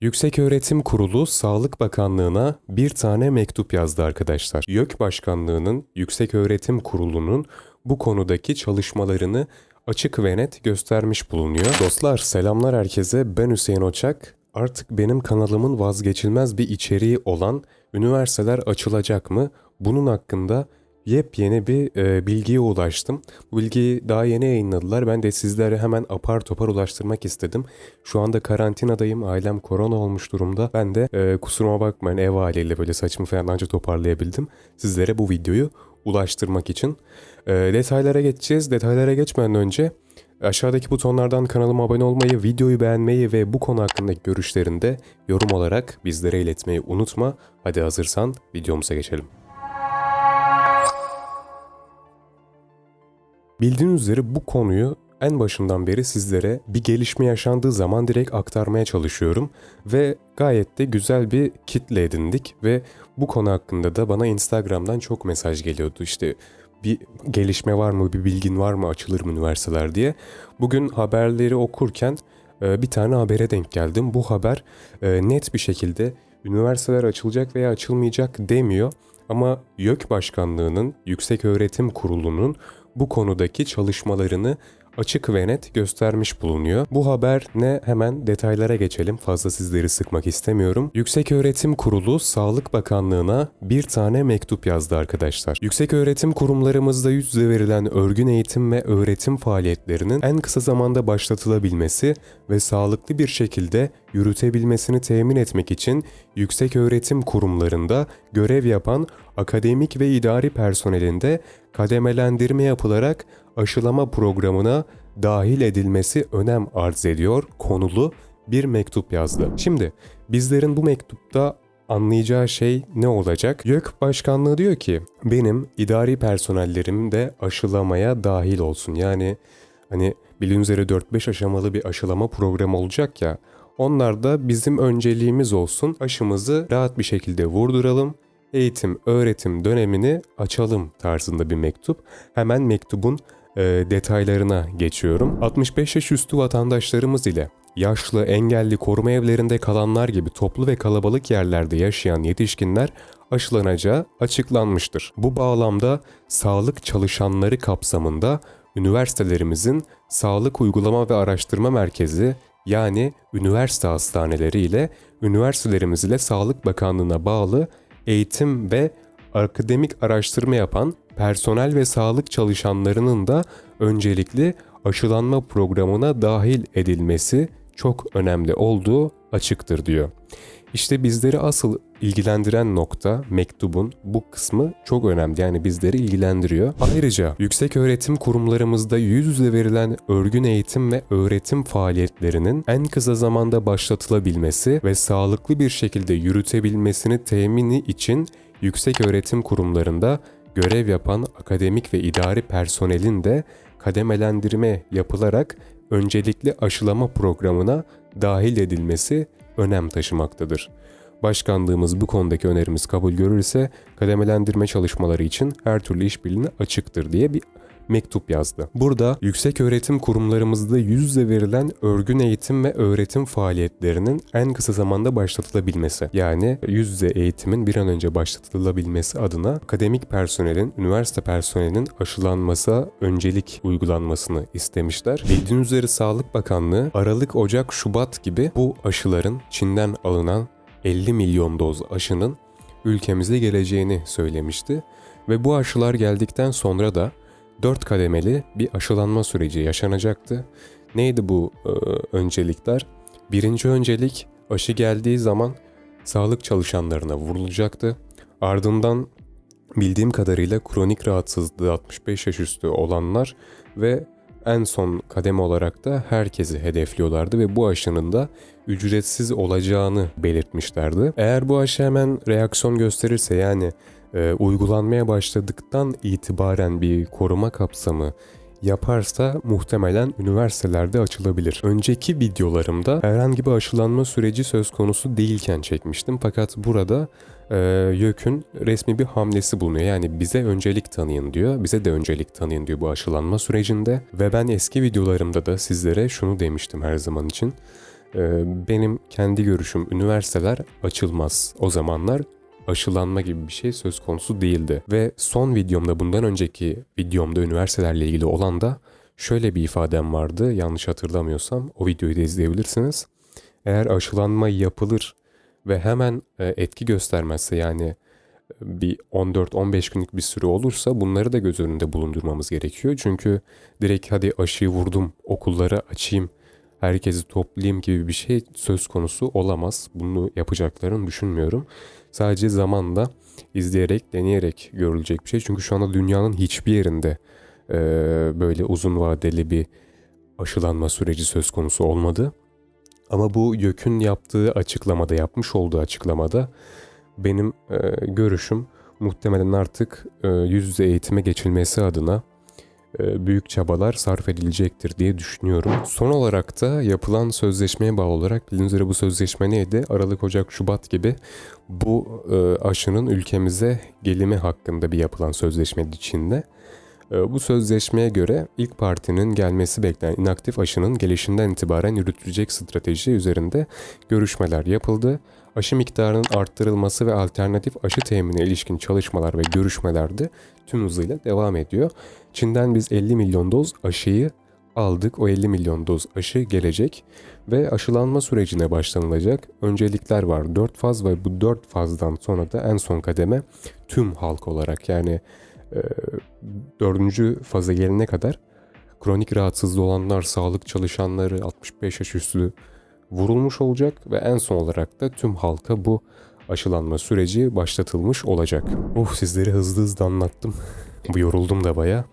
Yükseköğretim Kurulu Sağlık Bakanlığı'na bir tane mektup yazdı arkadaşlar. YÖK Başkanlığı'nın Yükseköğretim Kurulu'nun bu konudaki çalışmalarını açık ve net göstermiş bulunuyor. Dostlar selamlar herkese ben Hüseyin Oçak. Artık benim kanalımın vazgeçilmez bir içeriği olan üniversiteler açılacak mı? Bunun hakkında yepyeni bir e, bilgiye ulaştım. Bu bilgiyi daha yeni yayınladılar. Ben de sizlere hemen apar topar ulaştırmak istedim. Şu anda karantinadayım. Ailem korona olmuş durumda. Ben de e, kusuruma bakmayın ev haliyle böyle saçımı falan anca toparlayabildim. Sizlere bu videoyu ulaştırmak için. E, detaylara geçeceğiz. Detaylara geçmeden önce aşağıdaki butonlardan kanalıma abone olmayı, videoyu beğenmeyi ve bu konu hakkındaki görüşlerini de yorum olarak bizlere iletmeyi unutma. Hadi hazırsan videomuza geçelim. Bildiğiniz üzere bu konuyu en başından beri sizlere bir gelişme yaşandığı zaman direkt aktarmaya çalışıyorum ve gayet de güzel bir kitle edindik ve bu konu hakkında da bana Instagram'dan çok mesaj geliyordu işte bir gelişme var mı, bir bilgin var mı, açılır mı üniversiteler diye. Bugün haberleri okurken e, bir tane habere denk geldim. Bu haber e, net bir şekilde üniversiteler açılacak veya açılmayacak demiyor. Ama YÖK Başkanlığı'nın, Yüksek Öğretim Kurulu'nun bu konudaki çalışmalarını açık ve net göstermiş bulunuyor. Bu haber ne hemen detaylara geçelim. Fazla sizleri sıkmak istemiyorum. Yüksek Öğretim Kurulu Sağlık Bakanlığı'na bir tane mektup yazdı arkadaşlar. Yüksek öğretim kurumlarımızda yüz yüze verilen örgün eğitim ve öğretim faaliyetlerinin en kısa zamanda başlatılabilmesi ve sağlıklı bir şekilde yürütebilmesini temin etmek için yüksek öğretim kurumlarında görev yapan akademik ve idari personelinde kademelendirme yapılarak aşılama programına dahil edilmesi önem arz ediyor konulu bir mektup yazdı. Şimdi bizlerin bu mektupta anlayacağı şey ne olacak? YÖK Başkanlığı diyor ki benim idari personellerim de aşılamaya dahil olsun. Yani hani bildiğiniz üzere 4-5 aşamalı bir aşılama programı olacak ya. Onlar da bizim önceliğimiz olsun. Aşımızı rahat bir şekilde vurduralım eğitim öğretim dönemini açalım tarzında bir mektup. Hemen mektubun e, detaylarına geçiyorum. 65 yaş üstü vatandaşlarımız ile yaşlı, engelli, koruma evlerinde kalanlar gibi toplu ve kalabalık yerlerde yaşayan yetişkinler aşılanacağı açıklanmıştır. Bu bağlamda sağlık çalışanları kapsamında üniversitelerimizin Sağlık Uygulama ve Araştırma Merkezi yani üniversite hastaneleri ile üniversitelerimiz ile Sağlık Bakanlığı'na bağlı eğitim ve akademik araştırma yapan personel ve sağlık çalışanlarının da öncelikli aşılanma programına dahil edilmesi çok önemli olduğu açıktır diyor. İşte bizleri asıl ilgilendiren nokta mektubun bu kısmı çok önemli. Yani bizleri ilgilendiriyor. Ayrıca yüksek öğretim kurumlarımızda yüz yüze verilen örgün eğitim ve öğretim faaliyetlerinin en kısa zamanda başlatılabilmesi ve sağlıklı bir şekilde yürütebilmesini temini için yüksek öğretim kurumlarında görev yapan akademik ve idari personelin de kademelendirme yapılarak öncelikli aşılama programına dahil edilmesi önem taşımaktadır. Başkanlığımız bu konudaki önerimiz kabul görürse kademelendirme çalışmaları için her türlü işbirliğine açıktır diye bir mektup yazdı. Burada yüksek öğretim kurumlarımızda yüz yüze verilen örgün eğitim ve öğretim faaliyetlerinin en kısa zamanda başlatılabilmesi. Yani yüz yüze eğitimin bir an önce başlatılabilmesi adına akademik personelin, üniversite personelinin aşılanması öncelik uygulanmasını istemişler. Bildiğiniz üzere Sağlık Bakanlığı Aralık, Ocak, Şubat gibi bu aşıların Çin'den alınan 50 milyon doz aşının ülkemize geleceğini söylemişti. Ve bu aşılar geldikten sonra da 4 kademeli bir aşılanma süreci yaşanacaktı. Neydi bu e, öncelikler? Birinci öncelik aşı geldiği zaman sağlık çalışanlarına vurulacaktı. Ardından bildiğim kadarıyla kronik rahatsızlığı 65 yaş üstü olanlar ve en son kademe olarak da herkesi hedefliyorlardı ve bu aşının da ücretsiz olacağını belirtmişlerdi. Eğer bu aşı hemen reaksiyon gösterirse yani e, uygulanmaya başladıktan itibaren bir koruma kapsamı yaparsa muhtemelen üniversitelerde açılabilir. Önceki videolarımda herhangi bir aşılanma süreci söz konusu değilken çekmiştim fakat burada e, YÖK'ün resmi bir hamlesi bulunuyor. Yani bize öncelik tanıyın diyor. Bize de öncelik tanıyın diyor bu aşılanma sürecinde. Ve ben eski videolarımda da sizlere şunu demiştim her zaman için. Ee, benim kendi görüşüm üniversiteler açılmaz. O zamanlar aşılanma gibi bir şey söz konusu değildi. Ve son videomda bundan önceki videomda üniversitelerle ilgili olan da şöyle bir ifadem vardı. Yanlış hatırlamıyorsam o videoyu da izleyebilirsiniz. Eğer aşılanma yapılır ve hemen e, etki göstermezse yani e, bir 14-15 günlük bir süre olursa bunları da göz önünde bulundurmamız gerekiyor. Çünkü direkt hadi aşıyı vurdum okulları açayım herkesi toplayayım gibi bir şey söz konusu olamaz. Bunu yapacaklarını düşünmüyorum. Sadece zamanla izleyerek, deneyerek görülecek bir şey. Çünkü şu anda dünyanın hiçbir yerinde e, böyle uzun vadeli bir aşılanma süreci söz konusu olmadı. Ama bu YÖK'ün yaptığı açıklamada, yapmış olduğu açıklamada benim e, görüşüm muhtemelen artık e, yüz yüze eğitime geçilmesi adına büyük çabalar sarf edilecektir diye düşünüyorum. Son olarak da yapılan sözleşmeye bağlı olarak bildiğiniz üzere bu sözleşme neydi? Aralık, Ocak, Şubat gibi bu e, aşının ülkemize gelimi hakkında bir yapılan sözleşme içinde. E, bu sözleşmeye göre ilk partinin gelmesi beklenen inaktif aşının gelişinden itibaren yürütülecek strateji üzerinde görüşmeler yapıldı. Aşı miktarının arttırılması ve alternatif aşı teminine ilişkin çalışmalar ve görüşmeler de tüm hızıyla devam ediyor. Çin'den biz 50 milyon doz aşıyı aldık. O 50 milyon doz aşı gelecek ve aşılanma sürecine başlanılacak. Öncelikler var 4 faz ve bu 4 fazdan sonra da en son kademe tüm halk olarak yani e, dördüncü faza gelene kadar kronik rahatsızlığı olanlar, sağlık çalışanları, 65 yaş üstü vurulmuş olacak ve en son olarak da tüm halka bu aşılanma süreci başlatılmış olacak. Oh sizleri hızlı hızlı anlattım. yoruldum da baya.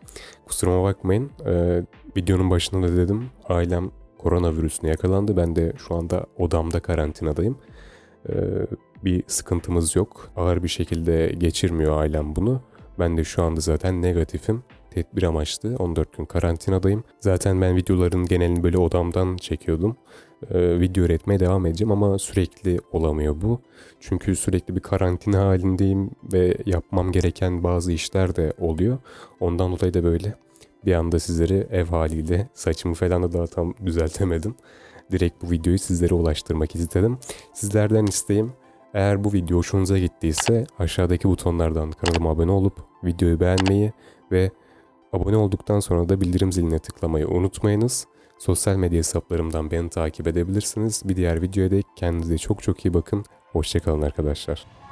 Kusuruma bakmayın. Ee, videonun başında da dedim ailem koronavirüsüne yakalandı. Ben de şu anda odamda karantinadayım. Ee, bir sıkıntımız yok. Ağır bir şekilde geçirmiyor ailem bunu. Ben de şu anda zaten negatifim. Tedbir amaçlı 14 gün karantinadayım. Zaten ben videoların genelini böyle odamdan çekiyordum. Ee, video üretmeye devam edeceğim ama sürekli olamıyor bu. Çünkü sürekli bir karantina halindeyim ve yapmam gereken bazı işler de oluyor. Ondan dolayı da böyle bir anda sizleri ev haliyle saçımı falan da daha tam düzeltemedim. Direkt bu videoyu sizlere ulaştırmak istedim. Sizlerden isteğim eğer bu video hoşunuza gittiyse aşağıdaki butonlardan kanalıma abone olup videoyu beğenmeyi ve abone olduktan sonra da bildirim ziline tıklamayı unutmayınız. Sosyal medya hesaplarımdan beni takip edebilirsiniz. Bir diğer videoya dek kendinize çok çok iyi bakın. Hoşçakalın arkadaşlar.